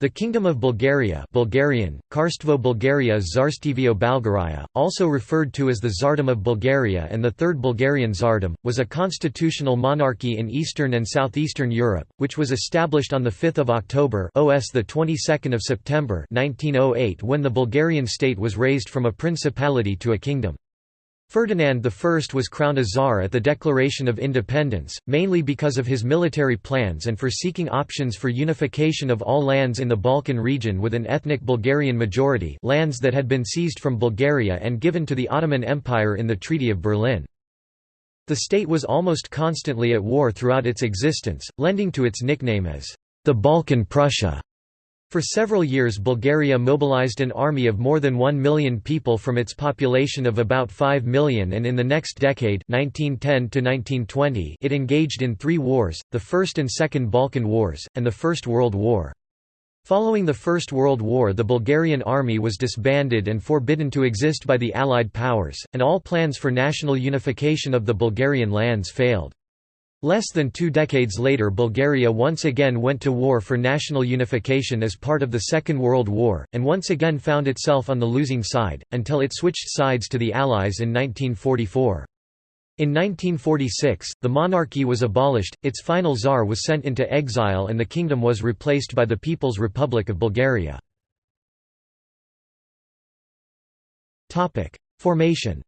The Kingdom of Bulgaria Bulgarian, Karstvo Bulgaria Tsarstevio Balgaraya, also referred to as the Tsardom of Bulgaria and the Third Bulgarian Tsardom, was a constitutional monarchy in Eastern and Southeastern Europe, which was established on 5 October OS of September 1908 when the Bulgarian state was raised from a principality to a kingdom. Ferdinand I was crowned a czar at the Declaration of Independence, mainly because of his military plans and for seeking options for unification of all lands in the Balkan region with an ethnic Bulgarian majority lands that had been seized from Bulgaria and given to the Ottoman Empire in the Treaty of Berlin. The state was almost constantly at war throughout its existence, lending to its nickname as the Balkan Prussia. For several years Bulgaria mobilized an army of more than 1 million people from its population of about 5 million and in the next decade 1910 it engaged in three wars, the First and Second Balkan Wars, and the First World War. Following the First World War the Bulgarian army was disbanded and forbidden to exist by the Allied powers, and all plans for national unification of the Bulgarian lands failed. Less than two decades later Bulgaria once again went to war for national unification as part of the Second World War, and once again found itself on the losing side, until it switched sides to the Allies in 1944. In 1946, the monarchy was abolished, its final czar was sent into exile and the kingdom was replaced by the People's Republic of Bulgaria. Formation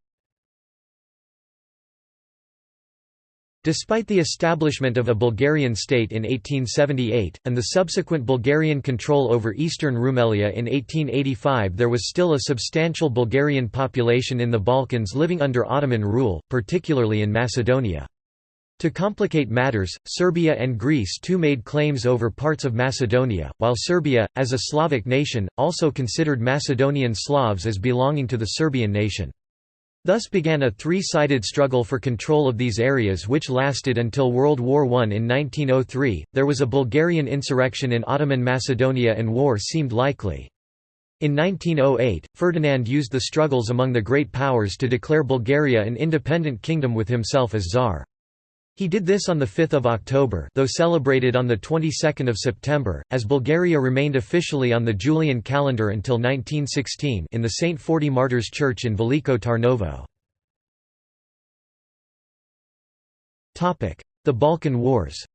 Despite the establishment of a Bulgarian state in 1878, and the subsequent Bulgarian control over eastern Rumelia in 1885 there was still a substantial Bulgarian population in the Balkans living under Ottoman rule, particularly in Macedonia. To complicate matters, Serbia and Greece too made claims over parts of Macedonia, while Serbia, as a Slavic nation, also considered Macedonian Slavs as belonging to the Serbian nation. Thus began a three-sided struggle for control of these areas which lasted until World War I in 1903. There was a Bulgarian insurrection in Ottoman Macedonia and war seemed likely. In 1908, Ferdinand used the struggles among the great powers to declare Bulgaria an independent kingdom with himself as czar. He did this on 5 October though celebrated on of September, as Bulgaria remained officially on the Julian calendar until 1916 in the St. Forty Martyrs Church in Veliko Tarnovo. The Balkan Wars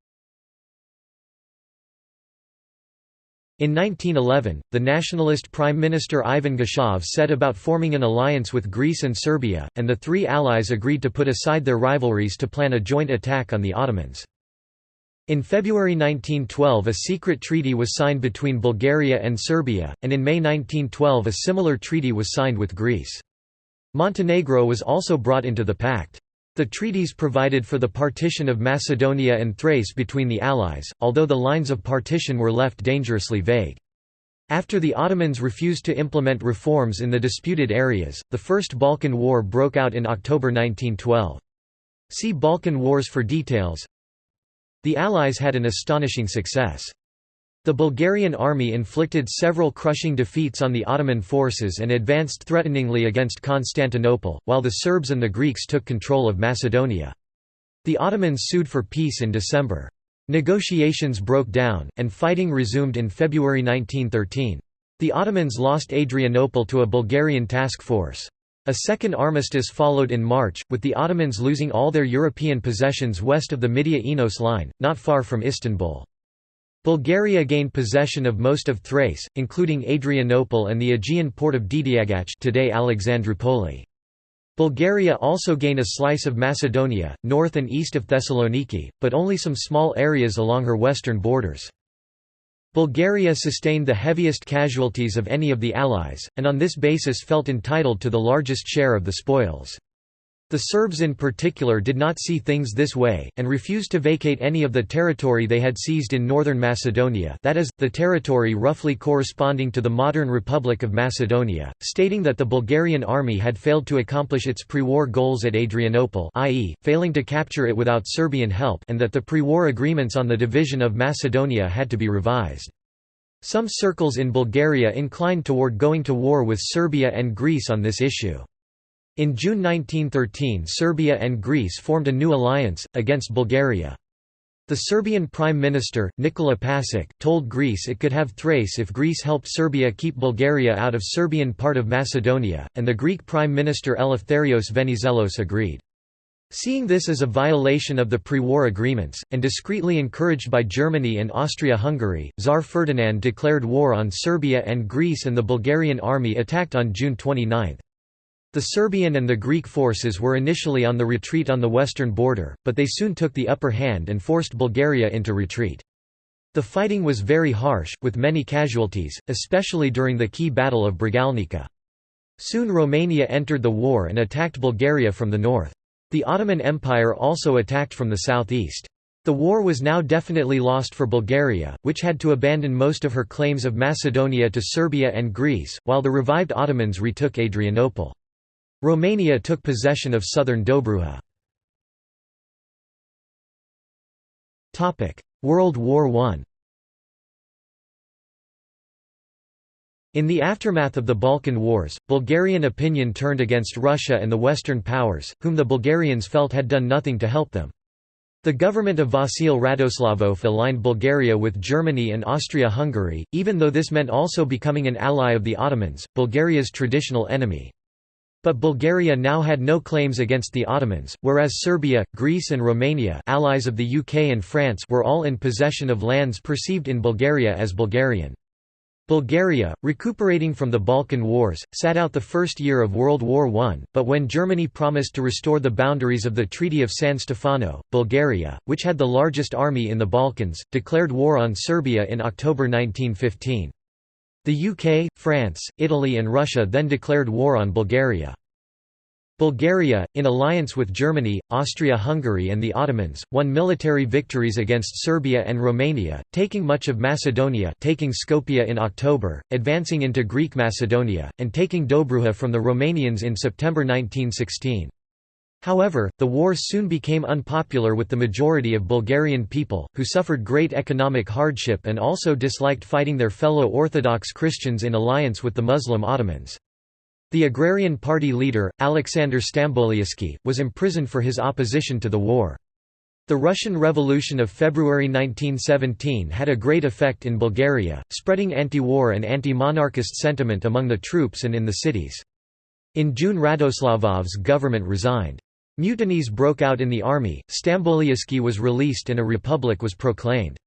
In 1911, the nationalist Prime Minister Ivan Geshov set about forming an alliance with Greece and Serbia, and the three allies agreed to put aside their rivalries to plan a joint attack on the Ottomans. In February 1912 a secret treaty was signed between Bulgaria and Serbia, and in May 1912 a similar treaty was signed with Greece. Montenegro was also brought into the pact. The treaties provided for the partition of Macedonia and Thrace between the Allies, although the lines of partition were left dangerously vague. After the Ottomans refused to implement reforms in the disputed areas, the First Balkan War broke out in October 1912. See Balkan Wars for details. The Allies had an astonishing success. The Bulgarian army inflicted several crushing defeats on the Ottoman forces and advanced threateningly against Constantinople, while the Serbs and the Greeks took control of Macedonia. The Ottomans sued for peace in December. Negotiations broke down, and fighting resumed in February 1913. The Ottomans lost Adrianople to a Bulgarian task force. A second armistice followed in March, with the Ottomans losing all their European possessions west of the Midia-Enos line, not far from Istanbul. Bulgaria gained possession of most of Thrace, including Adrianople and the Aegean port of Dedeagach today Alexandroupoli. Bulgaria also gained a slice of Macedonia, north and east of Thessaloniki, but only some small areas along her western borders. Bulgaria sustained the heaviest casualties of any of the Allies, and on this basis felt entitled to the largest share of the spoils. The Serbs in particular did not see things this way, and refused to vacate any of the territory they had seized in northern Macedonia that is, the territory roughly corresponding to the modern Republic of Macedonia, stating that the Bulgarian army had failed to accomplish its pre-war goals at Adrianople i.e., failing to capture it without Serbian help and that the pre-war agreements on the division of Macedonia had to be revised. Some circles in Bulgaria inclined toward going to war with Serbia and Greece on this issue. In June 1913 Serbia and Greece formed a new alliance, against Bulgaria. The Serbian Prime Minister, Nikola Pasic, told Greece it could have Thrace if Greece helped Serbia keep Bulgaria out of Serbian part of Macedonia, and the Greek Prime Minister Eleftherios Venizelos agreed. Seeing this as a violation of the pre-war agreements, and discreetly encouraged by Germany and Austria-Hungary, Tsar Ferdinand declared war on Serbia and Greece and the Bulgarian army attacked on June 29. The Serbian and the Greek forces were initially on the retreat on the western border, but they soon took the upper hand and forced Bulgaria into retreat. The fighting was very harsh, with many casualties, especially during the key Battle of Bregalnica. Soon Romania entered the war and attacked Bulgaria from the north. The Ottoman Empire also attacked from the southeast. The war was now definitely lost for Bulgaria, which had to abandon most of her claims of Macedonia to Serbia and Greece, while the revived Ottomans retook Adrianople. Romania took possession of southern Dobruja. World War I In the aftermath of the Balkan Wars, Bulgarian opinion turned against Russia and the Western powers, whom the Bulgarians felt had done nothing to help them. The government of Vasil Radoslavov aligned Bulgaria with Germany and Austria-Hungary, even though this meant also becoming an ally of the Ottomans, Bulgaria's traditional enemy. But Bulgaria now had no claims against the Ottomans, whereas Serbia, Greece and Romania allies of the UK and France were all in possession of lands perceived in Bulgaria as Bulgarian. Bulgaria, recuperating from the Balkan Wars, sat out the first year of World War I, but when Germany promised to restore the boundaries of the Treaty of San Stefano, Bulgaria, which had the largest army in the Balkans, declared war on Serbia in October 1915. The UK, France, Italy and Russia then declared war on Bulgaria. Bulgaria, in alliance with Germany, Austria-Hungary and the Ottomans, won military victories against Serbia and Romania, taking much of Macedonia taking Skopje in October, advancing into Greek Macedonia, and taking Dobruja from the Romanians in September 1916. However, the war soon became unpopular with the majority of Bulgarian people, who suffered great economic hardship and also disliked fighting their fellow Orthodox Christians in alliance with the Muslim Ottomans. The Agrarian Party leader, Alexander Stamboliyski, was imprisoned for his opposition to the war. The Russian Revolution of February 1917 had a great effect in Bulgaria, spreading anti-war and anti-monarchist sentiment among the troops and in the cities. In June Radoslavov's government resigned. Mutinies broke out in the army, Stamboliyski was released and a republic was proclaimed.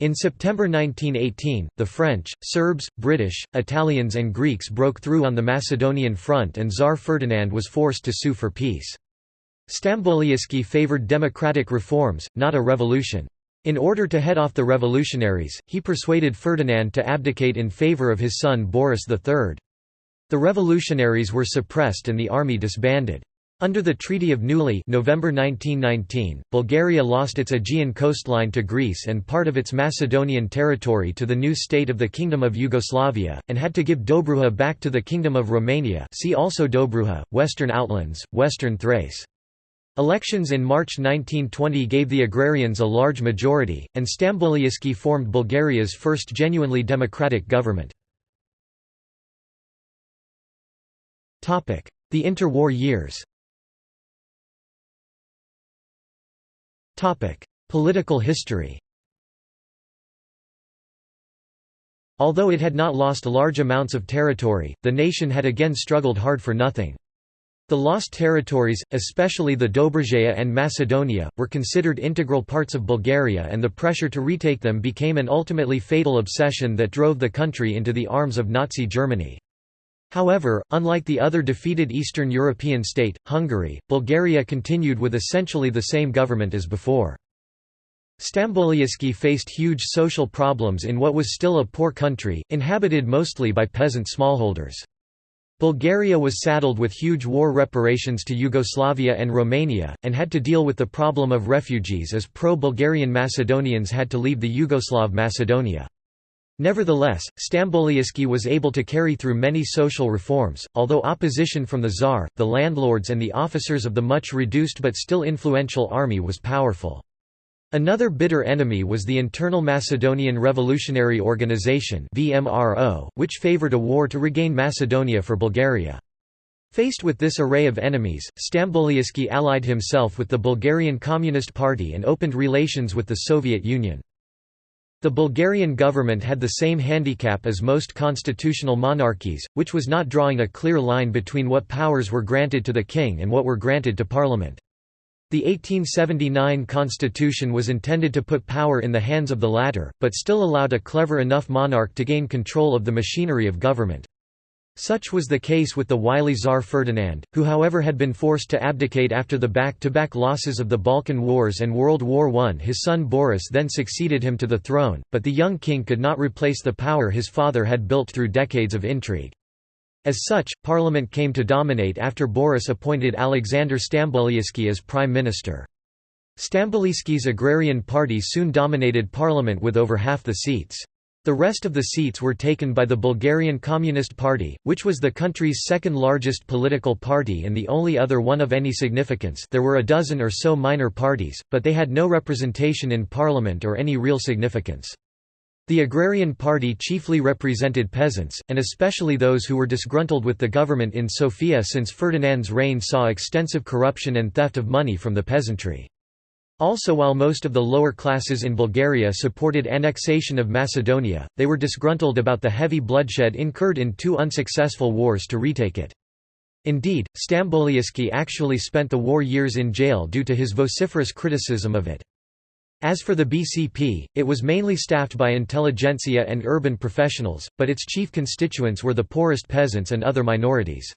In September 1918, the French, Serbs, British, Italians and Greeks broke through on the Macedonian front and Tsar Ferdinand was forced to sue for peace. Stamboliyski favoured democratic reforms, not a revolution. In order to head off the revolutionaries, he persuaded Ferdinand to abdicate in favour of his son Boris III. The revolutionaries were suppressed and the army disbanded. Under the Treaty of Neuilly November 1919, Bulgaria lost its Aegean coastline to Greece and part of its Macedonian territory to the new state of the Kingdom of Yugoslavia, and had to give Dobruja back to the Kingdom of Romania see also Dobruja, Western Outlands, Western Thrace. Elections in March 1920 gave the agrarians a large majority, and Stamboliyski formed Bulgaria's first genuinely democratic government. The interwar years Political history Although it had not lost large amounts of territory, the nation had again struggled hard for nothing. The lost territories, especially the Dobruja and Macedonia, were considered integral parts of Bulgaria and the pressure to retake them became an ultimately fatal obsession that drove the country into the arms of Nazi Germany. However, unlike the other defeated Eastern European state, Hungary, Bulgaria continued with essentially the same government as before. Stamboliyski faced huge social problems in what was still a poor country, inhabited mostly by peasant smallholders. Bulgaria was saddled with huge war reparations to Yugoslavia and Romania, and had to deal with the problem of refugees as pro-Bulgarian Macedonians had to leave the Yugoslav Macedonia. Nevertheless, Stamboliyski was able to carry through many social reforms, although opposition from the Tsar, the landlords and the officers of the much reduced but still influential army was powerful. Another bitter enemy was the Internal Macedonian Revolutionary Organization which favored a war to regain Macedonia for Bulgaria. Faced with this array of enemies, Stamboliski allied himself with the Bulgarian Communist Party and opened relations with the Soviet Union. The Bulgarian government had the same handicap as most constitutional monarchies, which was not drawing a clear line between what powers were granted to the king and what were granted to parliament. The 1879 constitution was intended to put power in the hands of the latter, but still allowed a clever enough monarch to gain control of the machinery of government. Such was the case with the wily Tsar Ferdinand, who however had been forced to abdicate after the back-to-back -back losses of the Balkan Wars and World War I. His son Boris then succeeded him to the throne, but the young king could not replace the power his father had built through decades of intrigue. As such, parliament came to dominate after Boris appointed Alexander Stamboliski as prime minister. Stamboliski's agrarian party soon dominated parliament with over half the seats. The rest of the seats were taken by the Bulgarian Communist Party, which was the country's second largest political party and the only other one of any significance there were a dozen or so minor parties, but they had no representation in parliament or any real significance. The Agrarian Party chiefly represented peasants, and especially those who were disgruntled with the government in Sofia since Ferdinand's reign saw extensive corruption and theft of money from the peasantry. Also while most of the lower classes in Bulgaria supported annexation of Macedonia, they were disgruntled about the heavy bloodshed incurred in two unsuccessful wars to retake it. Indeed, Stamboliski actually spent the war years in jail due to his vociferous criticism of it. As for the BCP, it was mainly staffed by intelligentsia and urban professionals, but its chief constituents were the poorest peasants and other minorities.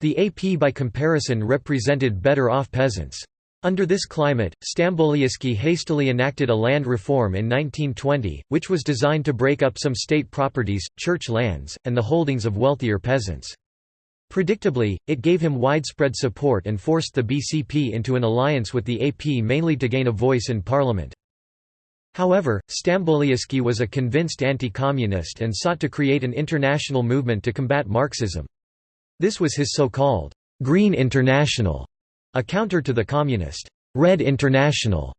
The AP by comparison represented better-off peasants. Under this climate, Stamboliski hastily enacted a land reform in 1920, which was designed to break up some state properties, church lands, and the holdings of wealthier peasants. Predictably, it gave him widespread support and forced the BCP into an alliance with the AP mainly to gain a voice in parliament. However, Stamboliski was a convinced anti-communist and sought to create an international movement to combat Marxism. This was his so-called «Green International», a counter to the communist Red International.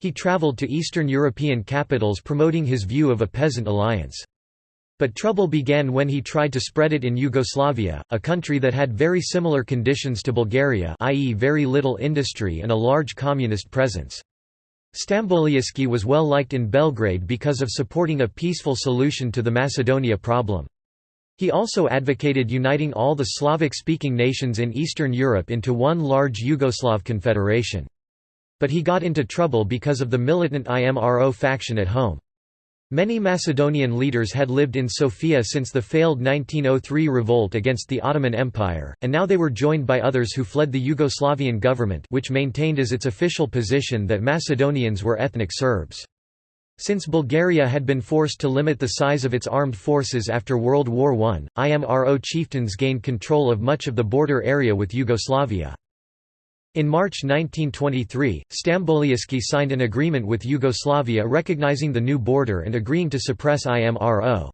He traveled to Eastern European capitals promoting his view of a peasant alliance. But trouble began when he tried to spread it in Yugoslavia, a country that had very similar conditions to Bulgaria i.e. very little industry and a large communist presence. Stamboliski was well liked in Belgrade because of supporting a peaceful solution to the Macedonia problem. He also advocated uniting all the Slavic-speaking nations in Eastern Europe into one large Yugoslav confederation. But he got into trouble because of the militant IMRO faction at home. Many Macedonian leaders had lived in Sofia since the failed 1903 revolt against the Ottoman Empire, and now they were joined by others who fled the Yugoslavian government which maintained as its official position that Macedonians were ethnic Serbs. Since Bulgaria had been forced to limit the size of its armed forces after World War I, IMRO chieftains gained control of much of the border area with Yugoslavia. In March 1923, Stamboliski signed an agreement with Yugoslavia recognizing the new border and agreeing to suppress IMRO.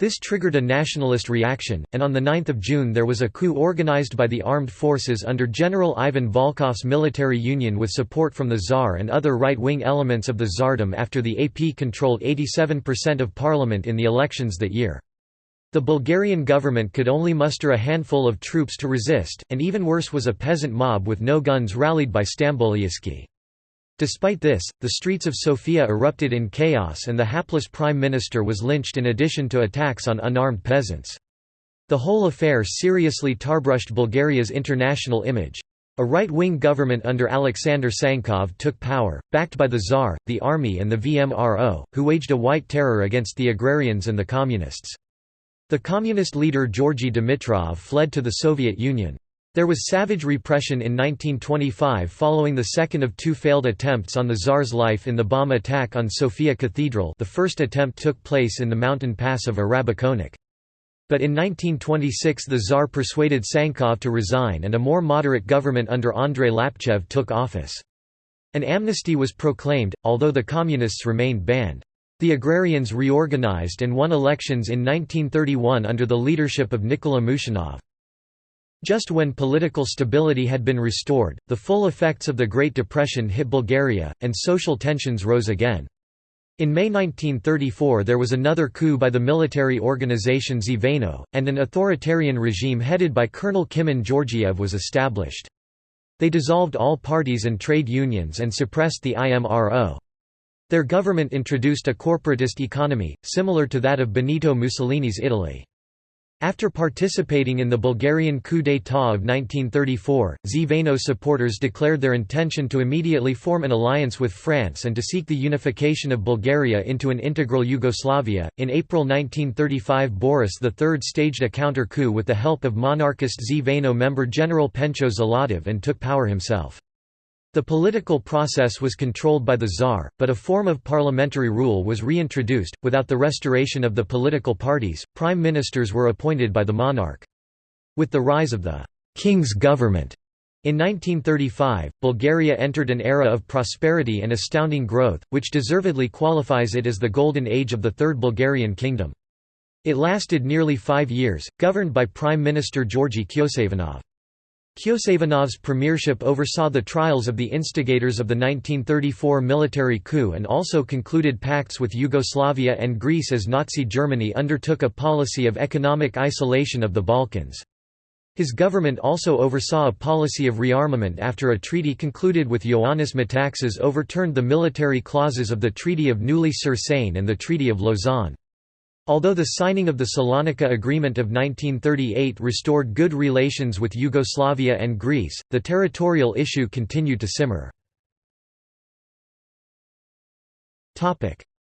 This triggered a nationalist reaction, and on 9 June there was a coup organized by the armed forces under General Ivan Volkov's military union with support from the Tsar and other right-wing elements of the Tsardom after the AP controlled 87% of parliament in the elections that year. The Bulgarian government could only muster a handful of troops to resist, and even worse was a peasant mob with no guns rallied by Stamboliski. Despite this, the streets of Sofia erupted in chaos and the hapless prime minister was lynched in addition to attacks on unarmed peasants. The whole affair seriously tarbrushed Bulgaria's international image. A right-wing government under Alexander Tsankov took power, backed by the Tsar, the army and the VMRO, who waged a white terror against the agrarians and the communists. The communist leader Georgy Dimitrov fled to the Soviet Union. There was savage repression in 1925 following the second of two failed attempts on the Tsar's life in the bomb attack on Sofia Cathedral the first attempt took place in the mountain pass of Arabakonak. But in 1926 the Tsar persuaded Tsankov to resign and a more moderate government under Andrei Lapchev took office. An amnesty was proclaimed, although the Communists remained banned. The agrarians reorganized and won elections in 1931 under the leadership of Nikola Mushanov. Just when political stability had been restored, the full effects of the Great Depression hit Bulgaria, and social tensions rose again. In May 1934 there was another coup by the military organization Zveno, and an authoritarian regime headed by Colonel Kimon Georgiev was established. They dissolved all parties and trade unions and suppressed the IMRO. Their government introduced a corporatist economy, similar to that of Benito Mussolini's Italy. After participating in the Bulgarian coup d'état of 1934, Zveno supporters declared their intention to immediately form an alliance with France and to seek the unification of Bulgaria into an integral Yugoslavia. In April 1935, Boris III staged a counter coup with the help of monarchist Zveno member General Pencho Zlatev and took power himself. The political process was controlled by the Tsar, but a form of parliamentary rule was reintroduced. Without the restoration of the political parties, prime ministers were appointed by the monarch. With the rise of the king's government in 1935, Bulgaria entered an era of prosperity and astounding growth, which deservedly qualifies it as the golden age of the Third Bulgarian Kingdom. It lasted nearly five years, governed by Prime Minister Georgi Kyoseivanov. Kyoseivanov's premiership oversaw the trials of the instigators of the 1934 military coup and also concluded pacts with Yugoslavia and Greece as Nazi Germany undertook a policy of economic isolation of the Balkans. His government also oversaw a policy of rearmament after a treaty concluded with Ioannis Metaxas overturned the military clauses of the Treaty of Neuilly-sur-Seine and the Treaty of Lausanne. Although the signing of the Salonika Agreement of 1938 restored good relations with Yugoslavia and Greece, the territorial issue continued to simmer.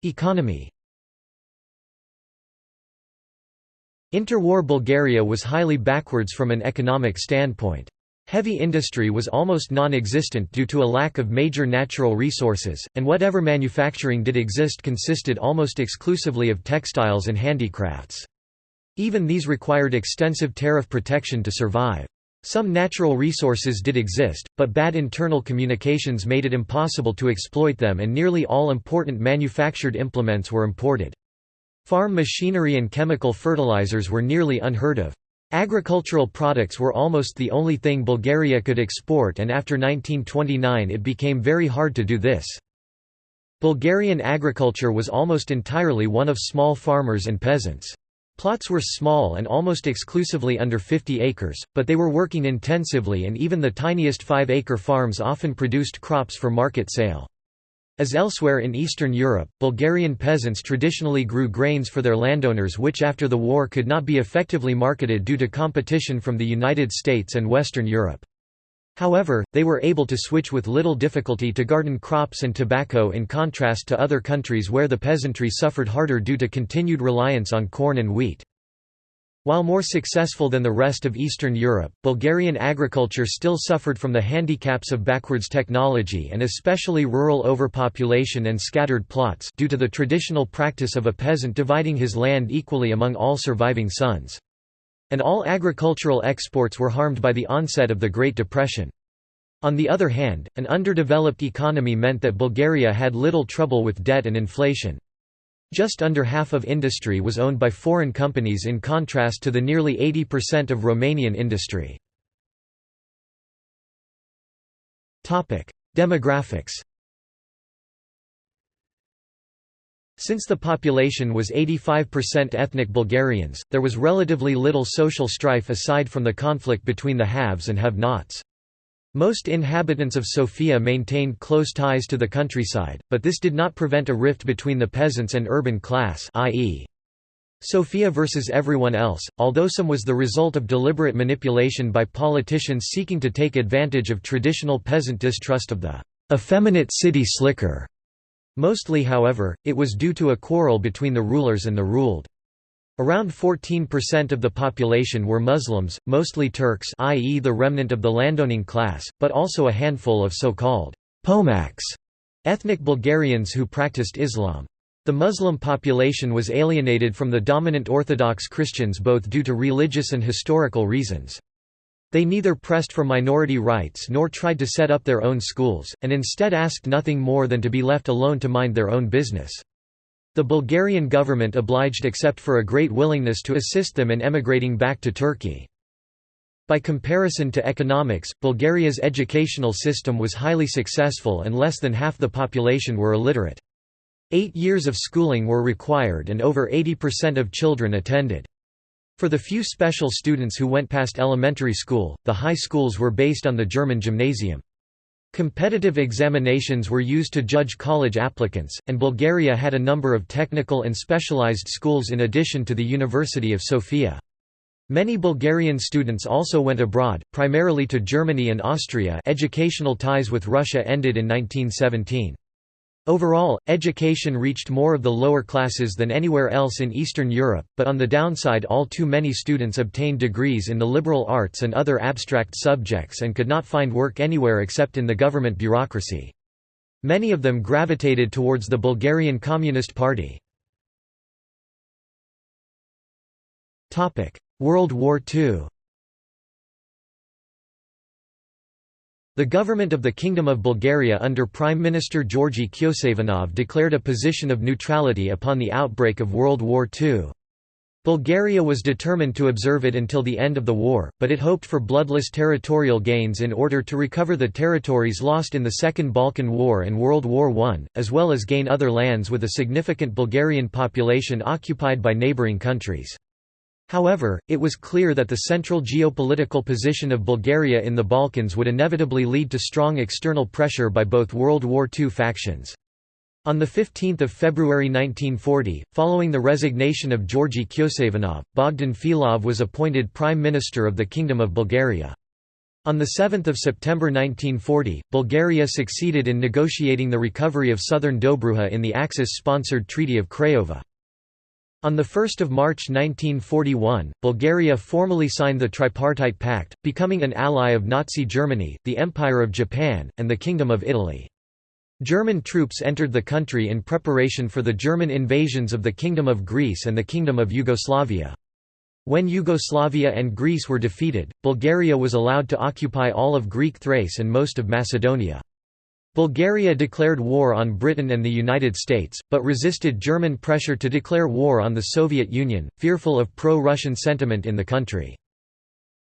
Economy Interwar Bulgaria was highly backwards from an economic standpoint. Heavy industry was almost non-existent due to a lack of major natural resources, and whatever manufacturing did exist consisted almost exclusively of textiles and handicrafts. Even these required extensive tariff protection to survive. Some natural resources did exist, but bad internal communications made it impossible to exploit them and nearly all important manufactured implements were imported. Farm machinery and chemical fertilizers were nearly unheard of. Agricultural products were almost the only thing Bulgaria could export and after 1929 it became very hard to do this. Bulgarian agriculture was almost entirely one of small farmers and peasants. Plots were small and almost exclusively under 50 acres, but they were working intensively and even the tiniest 5-acre farms often produced crops for market sale. As elsewhere in Eastern Europe, Bulgarian peasants traditionally grew grains for their landowners which after the war could not be effectively marketed due to competition from the United States and Western Europe. However, they were able to switch with little difficulty to garden crops and tobacco in contrast to other countries where the peasantry suffered harder due to continued reliance on corn and wheat. While more successful than the rest of Eastern Europe, Bulgarian agriculture still suffered from the handicaps of backwards technology and especially rural overpopulation and scattered plots due to the traditional practice of a peasant dividing his land equally among all surviving sons. And all agricultural exports were harmed by the onset of the Great Depression. On the other hand, an underdeveloped economy meant that Bulgaria had little trouble with debt and inflation. Just under half of industry was owned by foreign companies in contrast to the nearly 80% of Romanian industry. Demographics Since the population was 85% ethnic Bulgarians, there was relatively little social strife aside from the conflict between the haves and have-nots. Most inhabitants of Sofia maintained close ties to the countryside, but this did not prevent a rift between the peasants and urban class i.e. Sofia versus everyone else, although some was the result of deliberate manipulation by politicians seeking to take advantage of traditional peasant distrust of the effeminate city slicker. Mostly however, it was due to a quarrel between the rulers and the ruled. Around 14% of the population were Muslims, mostly Turks i.e. the remnant of the landowning class, but also a handful of so-called Pomaks, ethnic Bulgarians who practiced Islam. The Muslim population was alienated from the dominant Orthodox Christians both due to religious and historical reasons. They neither pressed for minority rights nor tried to set up their own schools, and instead asked nothing more than to be left alone to mind their own business. The Bulgarian government obliged except for a great willingness to assist them in emigrating back to Turkey. By comparison to economics, Bulgaria's educational system was highly successful and less than half the population were illiterate. Eight years of schooling were required and over 80% of children attended. For the few special students who went past elementary school, the high schools were based on the German gymnasium. Competitive examinations were used to judge college applicants, and Bulgaria had a number of technical and specialized schools in addition to the University of Sofia. Many Bulgarian students also went abroad, primarily to Germany and Austria educational ties with Russia ended in 1917. Overall, education reached more of the lower classes than anywhere else in Eastern Europe, but on the downside all too many students obtained degrees in the liberal arts and other abstract subjects and could not find work anywhere except in the government bureaucracy. Many of them gravitated towards the Bulgarian Communist Party. World War II The government of the Kingdom of Bulgaria under Prime Minister Georgy Kyoseivanov declared a position of neutrality upon the outbreak of World War II. Bulgaria was determined to observe it until the end of the war, but it hoped for bloodless territorial gains in order to recover the territories lost in the Second Balkan War and World War I, as well as gain other lands with a significant Bulgarian population occupied by neighbouring countries. However, it was clear that the central geopolitical position of Bulgaria in the Balkans would inevitably lead to strong external pressure by both World War II factions. On 15 February 1940, following the resignation of Georgy Kyoseivanov, Bogdan Filov was appointed Prime Minister of the Kingdom of Bulgaria. On 7 September 1940, Bulgaria succeeded in negotiating the recovery of southern Dobruja in the Axis-sponsored Treaty of Craiova. On 1 March 1941, Bulgaria formally signed the Tripartite Pact, becoming an ally of Nazi Germany, the Empire of Japan, and the Kingdom of Italy. German troops entered the country in preparation for the German invasions of the Kingdom of Greece and the Kingdom of Yugoslavia. When Yugoslavia and Greece were defeated, Bulgaria was allowed to occupy all of Greek Thrace and most of Macedonia. Bulgaria declared war on Britain and the United States, but resisted German pressure to declare war on the Soviet Union, fearful of pro-Russian sentiment in the country.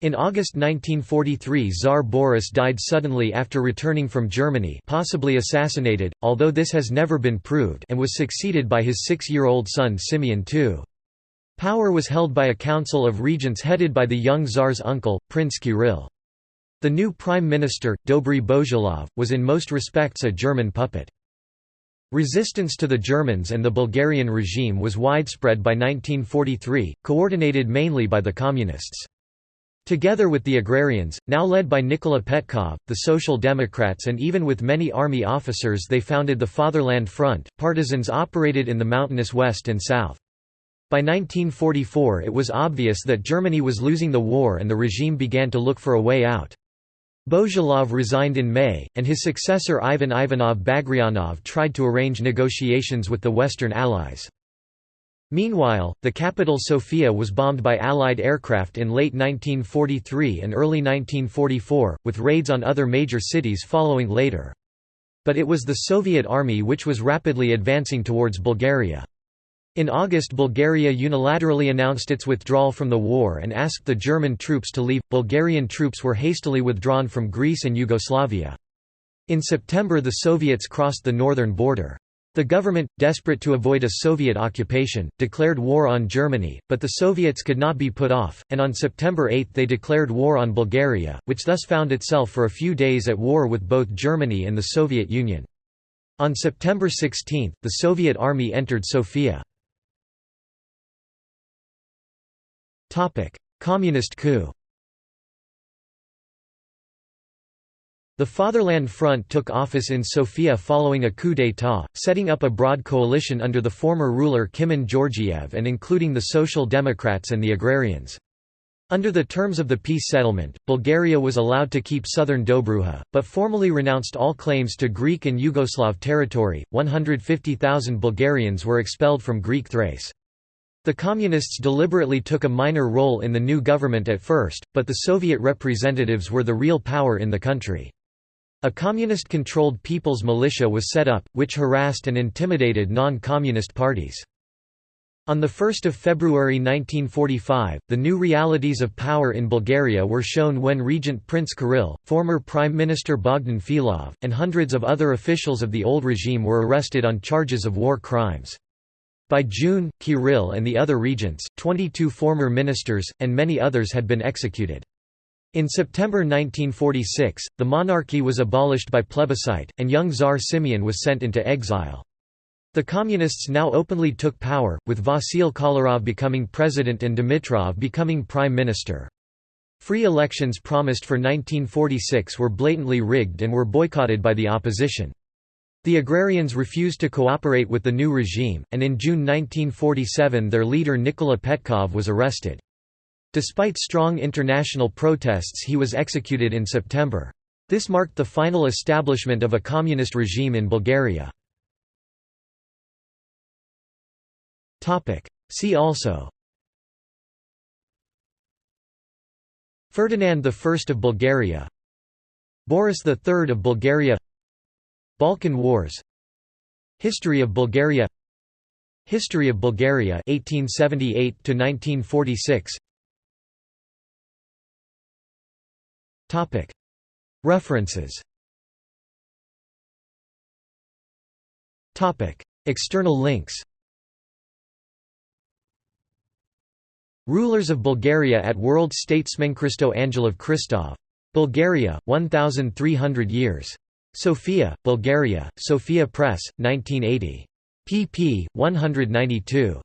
In August 1943 Tsar Boris died suddenly after returning from Germany possibly assassinated, although this has never been proved and was succeeded by his six-year-old son Simeon II. Power was held by a council of regents headed by the young Tsar's uncle, Prince Kirill. The new prime minister, Dobry Bozhilov, was in most respects a German puppet. Resistance to the Germans and the Bulgarian regime was widespread by 1943, coordinated mainly by the Communists. Together with the agrarians, now led by Nikola Petkov, the Social Democrats and even with many army officers they founded the Fatherland Front, partisans operated in the mountainous west and south. By 1944 it was obvious that Germany was losing the war and the regime began to look for a way out. Bozhilov resigned in May, and his successor Ivan Ivanov Bagrianov tried to arrange negotiations with the Western Allies. Meanwhile, the capital Sofia was bombed by Allied aircraft in late 1943 and early 1944, with raids on other major cities following later. But it was the Soviet army which was rapidly advancing towards Bulgaria. In August Bulgaria unilaterally announced its withdrawal from the war and asked the German troops to leave. Bulgarian troops were hastily withdrawn from Greece and Yugoslavia. In September the Soviets crossed the northern border. The government, desperate to avoid a Soviet occupation, declared war on Germany, but the Soviets could not be put off, and on September 8 they declared war on Bulgaria, which thus found itself for a few days at war with both Germany and the Soviet Union. On September 16, the Soviet army entered Sofia. Communist coup The Fatherland Front took office in Sofia following a coup d'état, setting up a broad coalition under the former ruler Kimon Georgiev and including the Social Democrats and the Agrarians. Under the terms of the peace settlement, Bulgaria was allowed to keep southern Dobruja, but formally renounced all claims to Greek and Yugoslav territory. 150,000 Bulgarians were expelled from Greek Thrace. The Communists deliberately took a minor role in the new government at first, but the Soviet representatives were the real power in the country. A communist-controlled people's militia was set up, which harassed and intimidated non-communist parties. On 1 February 1945, the new realities of power in Bulgaria were shown when Regent Prince Kirill, former Prime Minister Bogdan Filov, and hundreds of other officials of the old regime were arrested on charges of war crimes. By June, Kirill and the other regents, 22 former ministers, and many others had been executed. In September 1946, the monarchy was abolished by plebiscite, and young Tsar Simeon was sent into exile. The Communists now openly took power, with Vasil Kolarov becoming president and Dimitrov becoming prime minister. Free elections promised for 1946 were blatantly rigged and were boycotted by the opposition. The agrarians refused to cooperate with the new regime, and in June 1947 their leader Nikola Petkov was arrested. Despite strong international protests he was executed in September. This marked the final establishment of a communist regime in Bulgaria. See also Ferdinand I of Bulgaria Boris III of Bulgaria Balkan Wars. History of Bulgaria. History of Bulgaria 1878 to 1946 Topic. References. Topic. External links. Rulers of Bulgaria at World Statesman Christo Angelov Christov. Bulgaria, 1,300 years. Sofia, Bulgaria, Sophia Press, 1980. pp. 192.